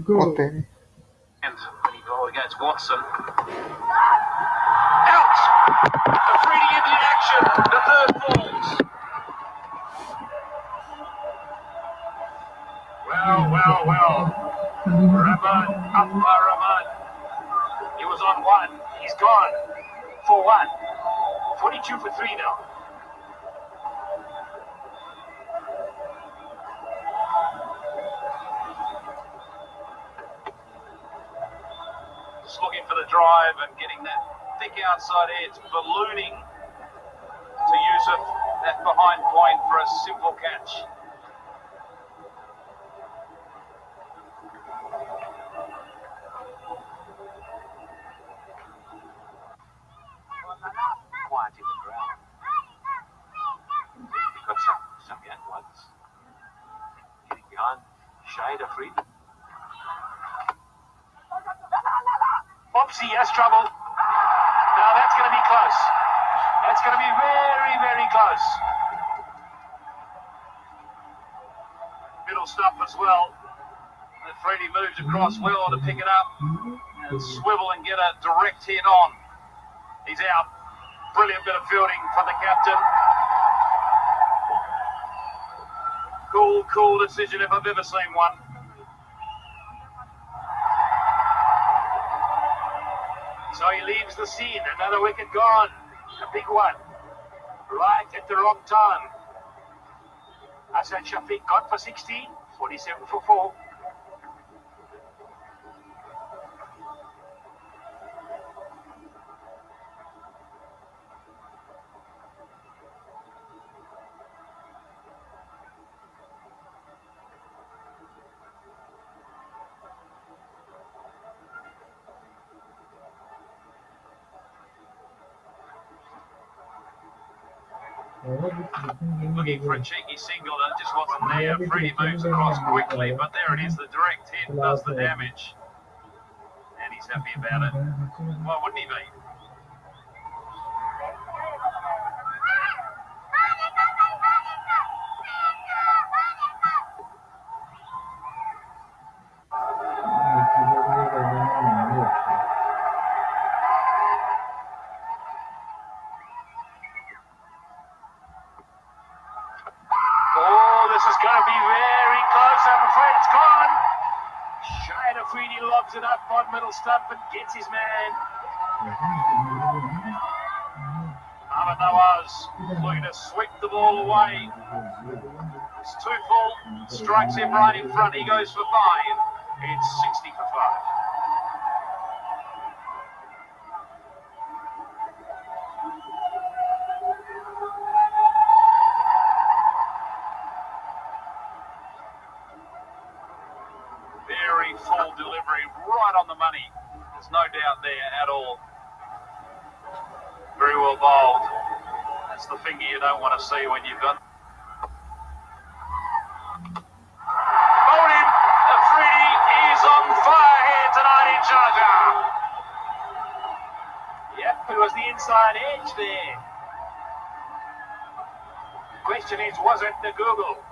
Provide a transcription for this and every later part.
Go. And when he bowled against Watson. Out! Afridi into the action. The third falls. Well, well, well. Rahman, Akbar Rahman. He was on one. He's gone. For one. 42 for three now. For the drive and getting that thick outside edge, ballooning to Yusuf, that behind point for a simple catch. Got some, some. Getting Shahid Afridi. Opsy has trouble. Now that's going to be close. That's going to be very, very close. Middle stop as well. And Freddie moves across well to pick it up and swivel and get a direct hit on. He's out. Brilliant bit of fielding from the captain. Cool, cool decision if I've ever seen one. So he leaves the scene. Another wicket gone. A big one. Right at the wrong time. Hassan Shafiq got for 16. 47 for 4. Looking for a cheeky single that just wasn't there. Freddie moves across quickly, but there it is. The direct hit does the damage. And he's happy about it. Why wouldn't he be? Afridi it up on middle stump and gets his man. Ahmed looking to sweep the ball away. It's too full. Strikes him right in front. He goes for five. It's Full delivery, right on the money. There's no doubt there at all. Very well bowled. That's the finger you don't want to see when you've got. Bowled is on fire here tonight in. Yep, it was the inside edge there. The Question is, was it the googly?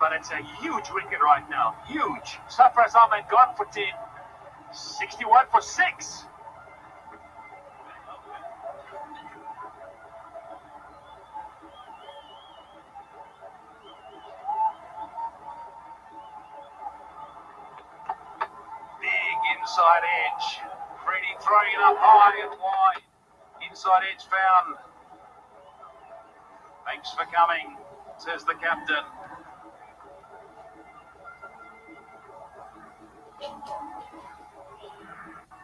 But it's a huge wicket right now. Huge. Sarfraz Ahmed gone for 10. 61 for 6. Big inside edge. Freddie throwing it up high and wide. Inside edge found. Thanks for coming, says the captain.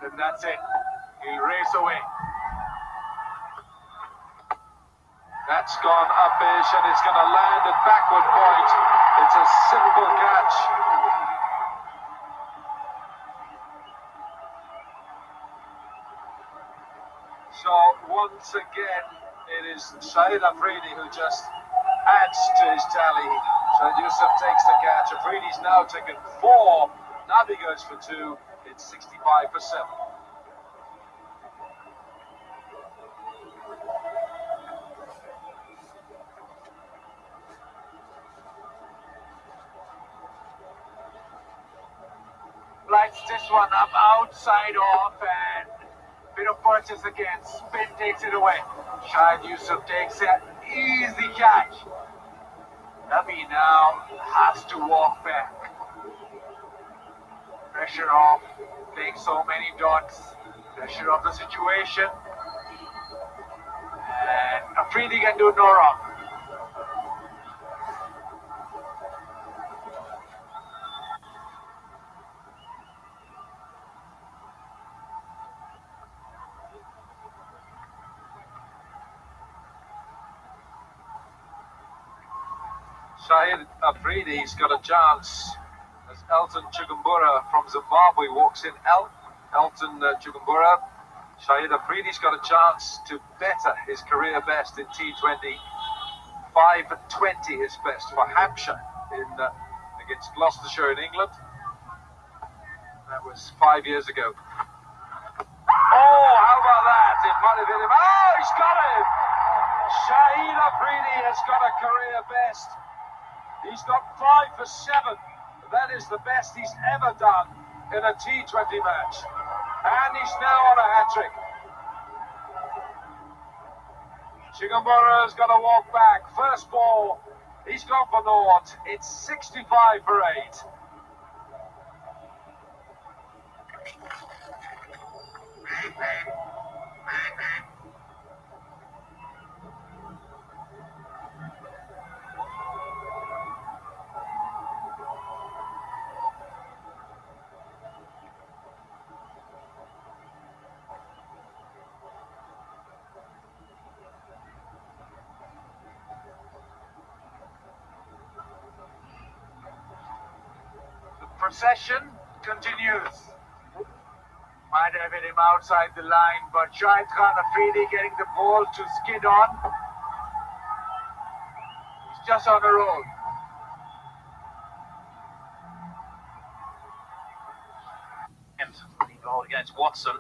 And that's it. He'll race away. That's gone upish and it's going to land at backward point. It's a simple catch. So once again, it is Shahid Afridi who just adds to his tally. Shahid Yusuf takes the catch. Afridi's now taken four. Nabi goes for two. It's 65 for seven. this one up outside off and bit of purchase again. Spin takes it away. Shahid Yusuf takes it. easy catch. Nabi now has to walk back. Pressure off, playing so many dots. Pressure of the situation. And Afridi can do no wrong. Shahid Afridi's got a chance Elton Chigumbura from Zimbabwe walks in. El Elton uh, Chigumbura, Shahid Afridi's got a chance to better his career best in T20. 5.20 his best for Hampshire in uh, against Gloucestershire in England. That was five years ago. Oh, how about that? It might have hit him. Oh, he's got him! Shahid Afridi has got a career best. He's got five for seven. That is the best he's ever done in a T20 match. And he's now on a hat-trick. Chigumbura's got to walk back. First ball, he's gone for naught. It's 65 for 8. Procession continues. Might have hit him outside the line, but Shahid Khan Afridi getting the ball to skid on. He's just on a roll. Bowled against Watson.